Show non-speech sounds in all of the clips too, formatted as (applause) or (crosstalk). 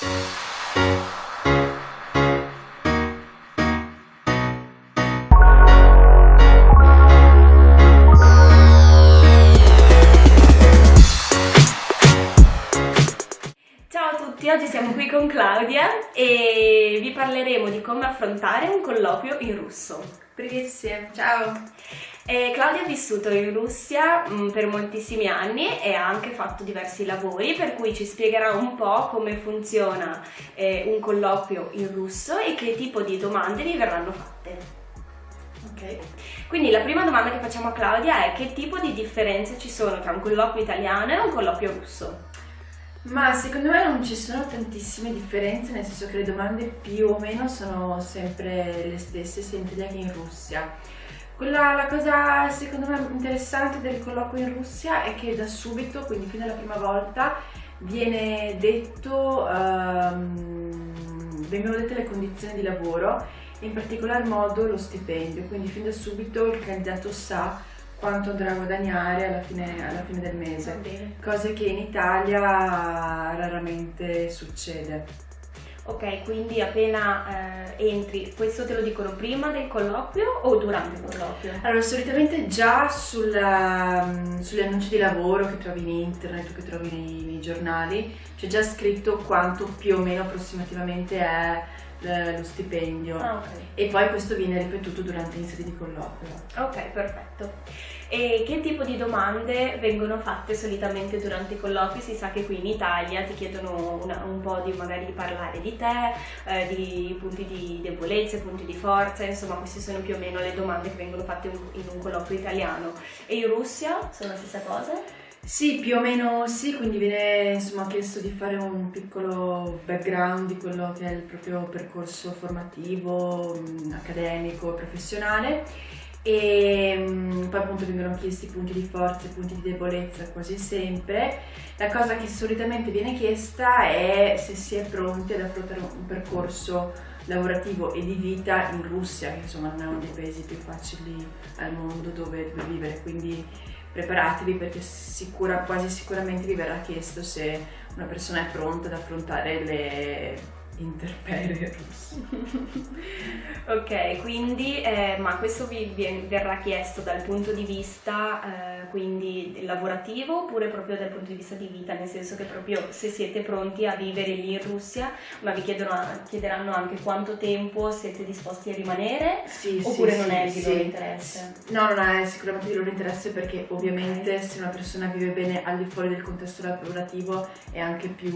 Ciao a tutti, oggi siamo qui con Claudia e vi parleremo di come affrontare un colloquio in russo. Привет всем, ciao! E Claudia ha vissuto in Russia mh, per moltissimi anni e ha anche fatto diversi lavori, per cui ci spiegherà un po' come funziona eh, un colloquio in russo e che tipo di domande vi verranno fatte. Ok. Quindi la prima domanda che facciamo a Claudia è che tipo di differenze ci sono tra un colloquio italiano e un colloquio russo? Ma secondo me non ci sono tantissime differenze, nel senso che le domande più o meno sono sempre le stesse sia in Italia che in Russia. Quella, la cosa secondo me interessante del colloquio in Russia è che da subito, quindi fin dalla prima volta, viene detto, ehm, vengono dette le condizioni di lavoro, in particolar modo lo stipendio, quindi fin da subito il candidato sa quanto andrà a guadagnare alla fine, alla fine del mese, cose che in Italia raramente succede. Ok, quindi appena eh, entri, questo te lo dicono prima del colloquio o durante il colloquio? Allora, solitamente già sulla- mm, sugli annunci di lavoro che trovi in internet o che trovi nei, nei giornali c'è già scritto quanto più o meno approssimativamente è lo stipendio Ah, ok. e poi questo viene ripetuto durante stati di colloquio. Ok, perfetto. E che tipo di domande vengono fatte solitamente durante i colloqui? Si sa che qui in Italia ti chiedono una- un po' di magari parlare di te, eh, di punti di debolezza, punti di forza, insomma queste sono più o meno le domande che vengono fatte in un colloquio italiano. E in Russia sono la stessa cosa? Sì, più o meno sì, quindi viene insomma chiesto di fare un piccolo background di quello che è il proprio percorso formativo, mh, accademico, professionale e mh, poi appunto vengono chiesti punti di forza e punti di debolezza quasi sempre. La cosa che solitamente viene chiesta è se si è pronti ad affrontare un percorso lavorativo e di vita in Russia, che insomma non è uno dei paesi più facili al mondo dove, dove vivere, quindi preparatevi perché sicura, quasi sicuramente vi verrà chiesto se una persona è pronta ad affrontare le interperie (laughs) russe. Ok, quindi, eh, ma questo vi verrà chiesto dal punto di vista eh, quindi lavorativo oppure proprio dal punto di vista di vita, nel senso che proprio se siete pronti a vivere lì in Russia, ma vi chiedono- chiederanno anche quanto tempo siete disposti a rimanere Sì, oppure sì, non sì, è di sì. loro interesse? No, non è sicuramente di loro interesse perché ovviamente se una persona vive bene al di fuori del contesto lavorativo è anche più,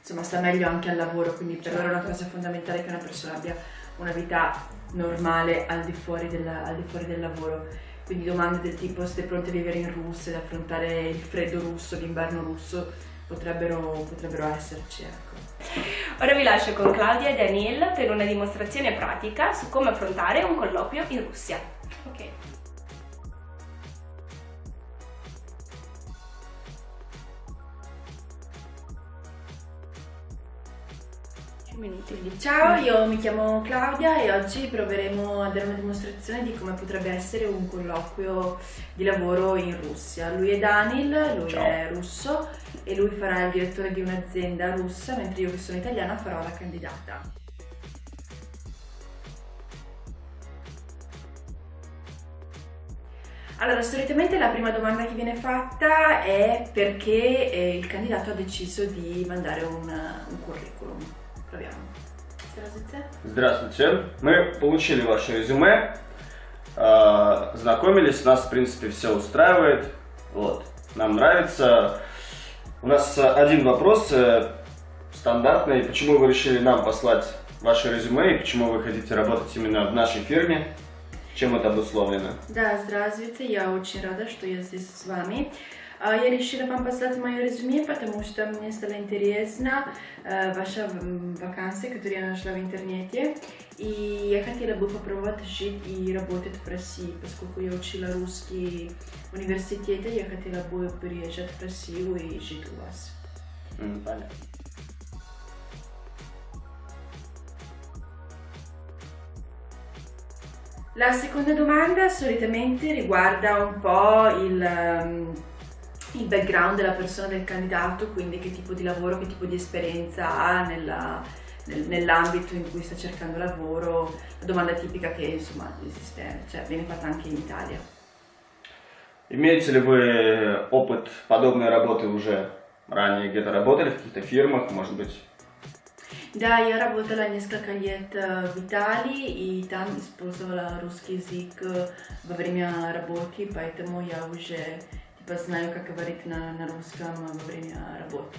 insomma, sta meglio anche al lavoro, quindi per loro è una cosa fondamentale che una persona abbia una vita normale al di fuori, della- al di fuori del lavoro. Quindi domande del tipo siete pronti a vivere in Russia, ad affrontare il freddo russo, l'inverno russo, potrebbero, potrebbero esserci, ecco. Ora vi lascio con Claudia e Daniel per una dimostrazione pratica su come affrontare un colloquio in Russia. Ok. Quindi, ciao, io mi chiamo Claudia e oggi proveremo a dare una dimostrazione di come potrebbe essere un colloquio di lavoro in Russia. Lui è Daniel, lui Ciao. è russo e lui farà il direttore di un'azienda russa, mentre io che sono italiana farò la candidata. Allora, solitamente la prima domanda che viene fatta è perché eh, il candidato ha deciso di mandare un, un curriculum. Здравствуйте. Здравствуйте. Мы получили ваше резюме, э, знакомились, нас в принципе все устраивает, вот, нам нравится. У нас э, один вопрос э, стандартный, почему вы решили нам послать ваше резюме и почему вы хотите работать именно в нашей фирме, чем это обусловлено? Да, здравствуйте, я очень рада, что я здесь с вами. А, Я решила вам послать мое резюме, потому что мне стало интересно э, ваша м, вакансия, которую я нашла в интернете. И я хотела бы попробовать жить и работать в России, поскольку я учила русский в университете, я хотела бы переезжать в Россию и жить у вас. М, понятно. La seconda domanda solitamente riguarda un po' il, ehm, il background della persona del candidato, quindi che tipo di lavoro, che tipo di esperienza ha nella, nel, nell'ambito in cui sta cercando lavoro, la domanda tipica che insomma esiste, cioè viene fatta anche in Italia. Имеете ли вы опыт подобной работы уже ранее? Где-то работали в каких-то фирмах, может быть? Да, я работала несколько лет в Италии, и там использовала русский язык во время работы, поэтому я уже типа, знаю, как говорить на, на русском во время работы.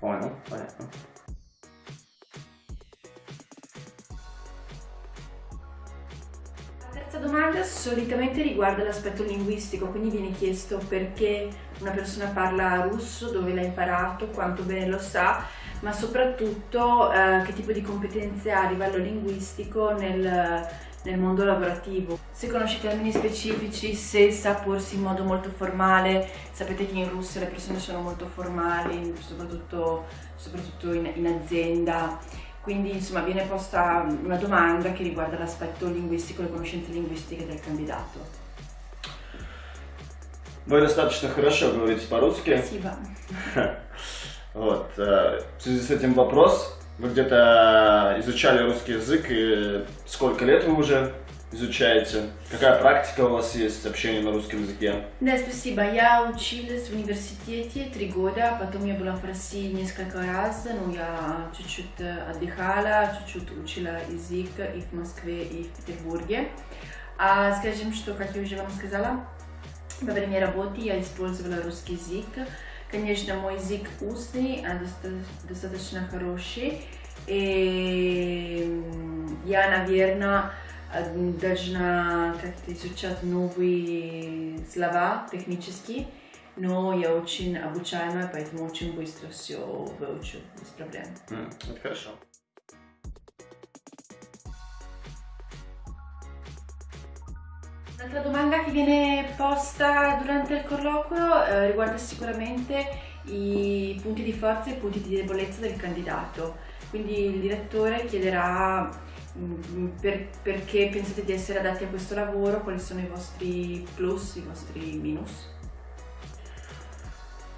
Понял, понятно. La terza domanda solitamente riguarda l'aspetto linguistico, quindi viene chiesto perché una persona parla russo, dove l'ha imparato, quanto bene lo sa, ma soprattutto eh, che tipo di competenze ha a livello linguistico nel, nel mondo lavorativo. Se conosce termini specifici, se sa porsi in modo molto formale, sapete che in Russia le persone sono molto formali, soprattutto, soprattutto in, in azienda, quindi insomma viene posta una domanda che riguarda l'aspetto linguistico, le conoscenze linguistiche del candidato. Вы достаточно хорошо говорите по-русски. Спасибо. (laughs) Вот. В связи с этим вопрос. Вы где-то изучали русский язык, и сколько лет вы уже изучаете? Какая практика у вас есть общения на русском языке? Да, спасибо. Я училась в университете три года, потом я была в России несколько раз, но я чуть-чуть отдыхала, чуть-чуть учила язык и в Москве, и в Петербурге. А скажем, что, как я уже вам сказала, во время работы я использовала русский язык, Конечно, мой язык устный, а достаточно хороший. И я, наверное, должна как-то изучать новые слова технические, но я очень обучаемая, поэтому очень быстро все выучу без проблем. Mm, это хорошо. Un'altra domanda che viene posta durante il colloquio eh, riguarda sicuramente i punti di forza e i punti di debolezza del candidato. Quindi il direttore chiederà mm, per, perché pensate di essere adatti a questo lavoro, quali sono i vostri plus, i vostri minus.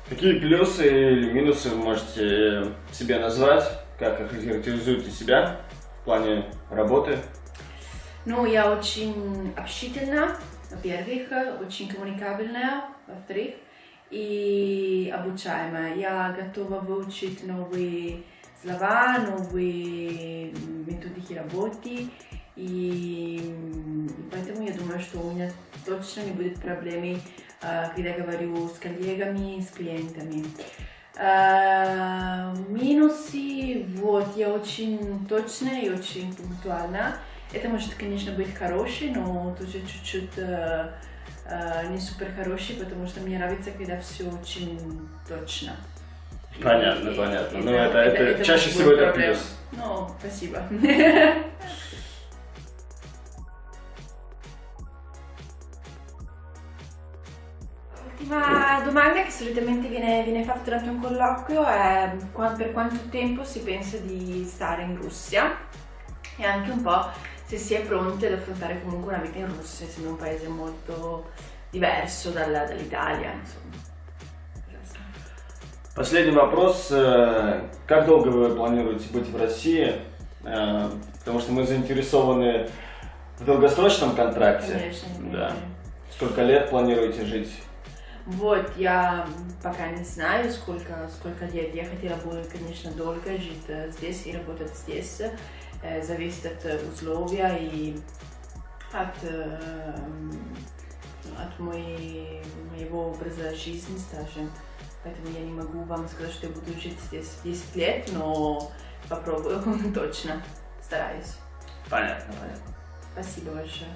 Какие плюсы или минусы вы можете себе назвать? Как охарактеризуете себя в плане работы Ну, я очень общительна, во-первых, очень коммуникабельная, во-вторых, и обучаемая. Я готова выучить новые слова, новые методики работы, и, поэтому я думаю, что у меня точно не будет проблем, когда говорю с коллегами, с клиентами. Минусы, вот, я очень точная и очень пунктуальна. Это может, конечно, быть хороший, но тоже чуть-чуть э, э, не супер хороший, потому что мне нравится, когда все очень точно. Понятно, и, понятно. И, ну, это, это, это, чаще всего это плюс. Ну, спасибо. L'ultima domanda che solitamente viene, viene, fatta durante un colloquio è per quanto tempo si pensa di stare in Russia e anche un po' se si è pronti ad affrontare comunque una vita in Russia, essendo un paese molto diverso dall'Italia, insomma. Последний вопрос. Как долго вы планируете быть в России? Потому что мы заинтересованы в долгосрочном контракте. Конечно. Да. Сколько лет планируете жить? Вот, я пока не знаю, сколько, сколько лет. Я хотела бы, конечно, долго жить здесь и работать здесь. Э, зависит от условия и от, э, от моей, моего образа жизни, скажем. Поэтому я не могу вам сказать, что я буду жить здесь 10 лет, но попробую (laughs) точно, стараюсь. Понятно, понятно. Спасибо большое.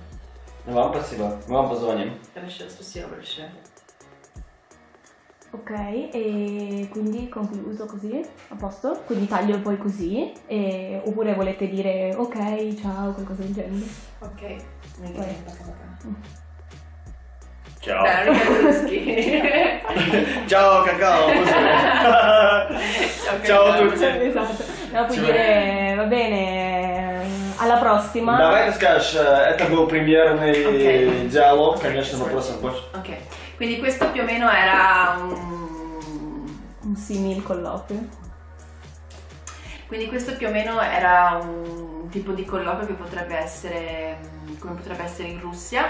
Вам спасибо. Мы вам позвоним. Хорошо, спасибо большое. Ok, e quindi concluso così, a posto? Quindi taglio poi così, e... oppure volete dire ok, ciao, qualcosa del genere? Ok, non poi. Ciao. Beh, (laughs) ciao cacao. ciao a tutti. Esatto. No, puoi dire va bene, alla prossima. Давай ты скажешь, это был примерный okay. диалог, конечно, вопросов больше. Ok. Quindi questo più o meno era un, un simil colloquio. Quindi questo più o meno era un tipo di colloquio che potrebbe essere, come potrebbe essere in Russia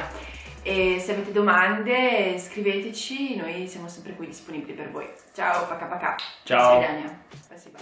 e se avete domande scriveteci, noi siamo sempre qui disponibili per voi. Ciao, paca paca. Ciao. До свидания. Спасибо.